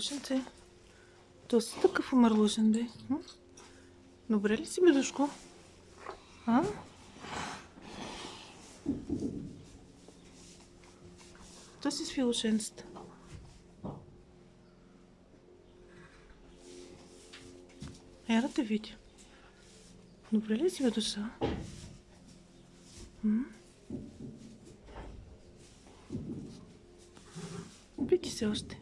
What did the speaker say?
мърлушенце. То си такъв мърлушен, бе. М? Добре ли си, бедушко? А? То си с филошенцата. Ера те видя. Добре ли си, бе, душа? М? Се още.